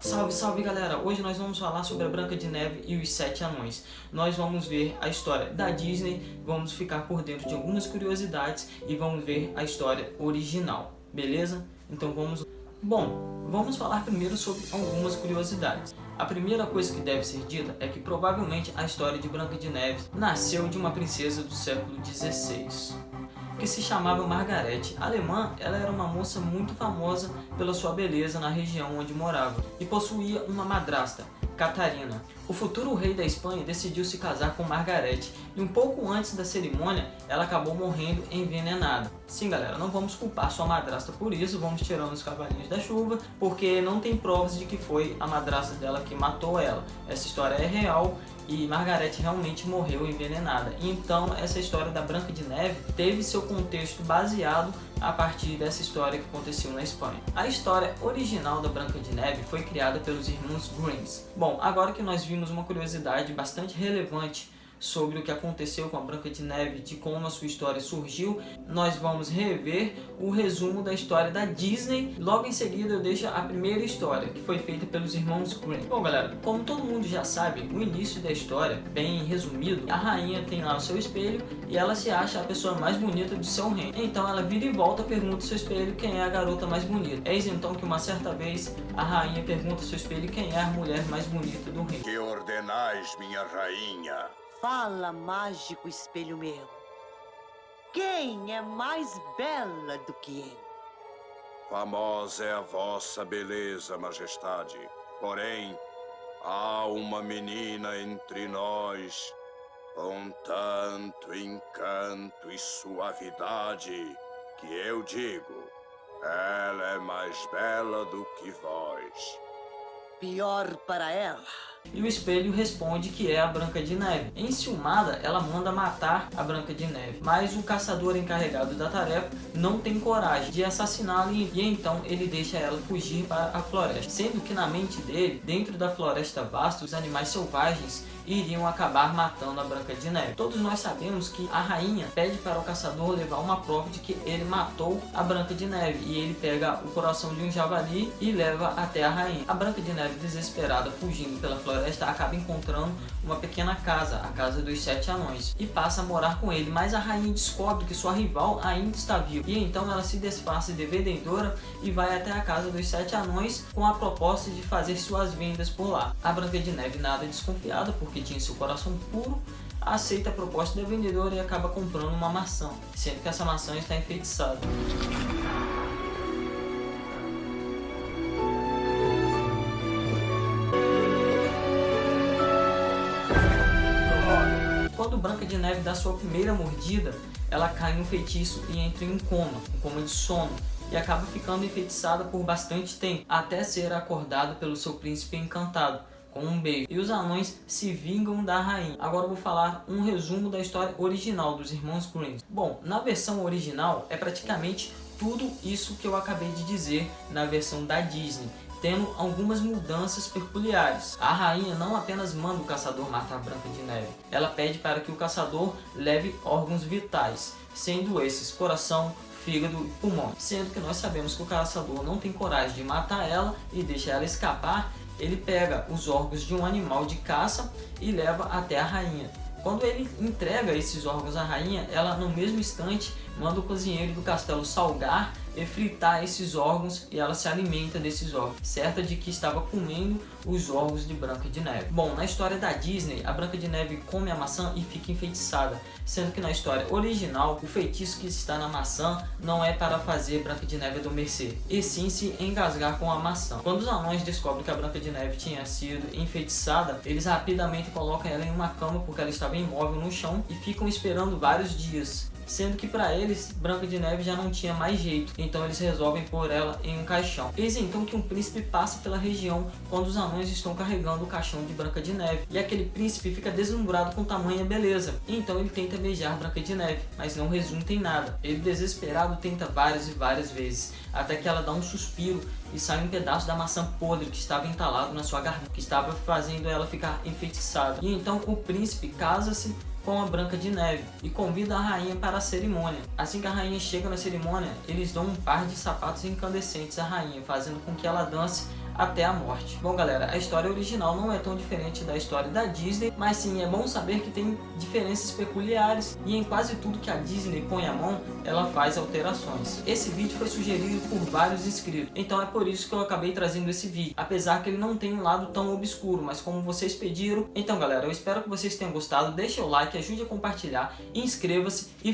Salve, salve galera! Hoje nós vamos falar sobre a Branca de Neve e os Sete Anões. Nós vamos ver a história da Disney, vamos ficar por dentro de algumas curiosidades e vamos ver a história original, beleza? Então vamos... Bom, vamos falar primeiro sobre algumas curiosidades. A primeira coisa que deve ser dita é que provavelmente a história de Branca de Neve nasceu de uma princesa do século XVI que se chamava Margarete. Alemã, ela era uma moça muito famosa pela sua beleza na região onde morava e possuía uma madrasta, Catarina. O futuro rei da Espanha decidiu se casar com Margarete e um pouco antes da cerimônia ela acabou morrendo envenenada. Sim galera, não vamos culpar sua madrasta por isso, vamos tirando os cavalinhos da chuva, porque não tem provas de que foi a madrasta dela que matou ela. Essa história é real e Margarete realmente morreu envenenada. Então essa história da Branca de Neve teve seu contexto baseado a partir dessa história que aconteceu na Espanha. A história original da Branca de Neve foi criada pelos irmãos Greens. Bom, agora que nós vimos uma curiosidade bastante relevante sobre o que aconteceu com a Branca de Neve, de como a sua história surgiu, nós vamos rever o resumo da história da Disney. Logo em seguida eu deixo a primeira história, que foi feita pelos irmãos Grimm. Bom galera, como todo mundo já sabe, o início da história, bem resumido, a rainha tem lá o seu espelho e ela se acha a pessoa mais bonita do seu reino. Então ela vira e volta pergunta ao seu espelho quem é a garota mais bonita. Eis então que uma certa vez a rainha pergunta ao seu espelho quem é a mulher mais bonita do reino. Que ordenais, minha rainha? Fala, mágico espelho meu. Quem é mais bela do que eu? Famosa é a vossa beleza, majestade. Porém, há uma menina entre nós com tanto encanto e suavidade que eu digo, ela é mais bela do que vós. Pior para ela e o espelho responde que é a Branca de Neve. Enciumada, ela manda matar a Branca de Neve, mas o caçador encarregado da tarefa não tem coragem de assassiná-la e então ele deixa ela fugir para a floresta. Sendo que na mente dele, dentro da floresta vasta, os animais selvagens iriam acabar matando a Branca de Neve. Todos nós sabemos que a rainha pede para o caçador levar uma prova de que ele matou a Branca de Neve e ele pega o coração de um javali e leva até a rainha. A Branca de Neve, desesperada, fugindo pela floresta, acaba encontrando uma pequena casa, a casa dos sete anões, e passa a morar com ele, mas a rainha descobre que sua rival ainda está viva, e então ela se desface de vendedora e vai até a casa dos sete anões com a proposta de fazer suas vendas por lá. A Branca de Neve nada desconfiada, porque que tinha seu coração puro, aceita a proposta da vendedora e acaba comprando uma maçã, sendo que essa maçã está enfeitiçada. Quando Branca de Neve dá sua primeira mordida, ela cai em um feitiço e entra em um coma, um coma de sono, e acaba ficando enfeitiçada por bastante tempo, até ser acordada pelo seu príncipe encantado, com um beijo. E os anões se vingam da rainha. Agora vou falar um resumo da história original dos irmãos Grimm. Bom, na versão original é praticamente tudo isso que eu acabei de dizer na versão da Disney tendo algumas mudanças peculiares. A rainha não apenas manda o caçador matar a Branca de Neve, ela pede para que o caçador leve órgãos vitais, sendo esses coração, fígado e pulmão. Sendo que nós sabemos que o caçador não tem coragem de matar ela e deixar ela escapar, ele pega os órgãos de um animal de caça e leva até a rainha. Quando ele entrega esses órgãos à rainha, ela no mesmo instante manda o cozinheiro do castelo salgar e fritar esses órgãos e ela se alimenta desses órgãos, certa de que estava comendo os órgãos de Branca de Neve. Bom, na história da Disney, a Branca de Neve come a maçã e fica enfeitiçada, sendo que na história original, o feitiço que está na maçã não é para fazer Branca de Neve adormecer, e sim se engasgar com a maçã. Quando os anões descobrem que a Branca de Neve tinha sido enfeitiçada, eles rapidamente colocam ela em uma cama porque ela estava imóvel no chão e ficam esperando vários dias sendo que para eles Branca de Neve já não tinha mais jeito, então eles resolvem pôr ela em um caixão. Eis então que um príncipe passa pela região quando os anões estão carregando o caixão de Branca de Neve, e aquele príncipe fica deslumbrado com tamanha beleza, então ele tenta beijar Branca de Neve, mas não resulta em nada. Ele desesperado tenta várias e várias vezes, até que ela dá um suspiro e sai um pedaço da maçã podre que estava entalado na sua garganta, que estava fazendo ela ficar enfeitiçada. E então o príncipe casa-se com a Branca de Neve e convida a rainha para a cerimônia. Assim que a rainha chega na cerimônia, eles dão um par de sapatos incandescentes à rainha, fazendo com que ela dance até a morte. Bom galera, a história original não é tão diferente da história da Disney, mas sim é bom saber que tem diferenças peculiares e em quase tudo que a Disney põe a mão, ela faz alterações. Esse vídeo foi sugerido por vários inscritos, então é por isso que eu acabei trazendo esse vídeo, apesar que ele não tem um lado tão obscuro, mas como vocês pediram. Então galera, eu espero que vocês tenham gostado, deixe o like, ajude a compartilhar, inscreva-se e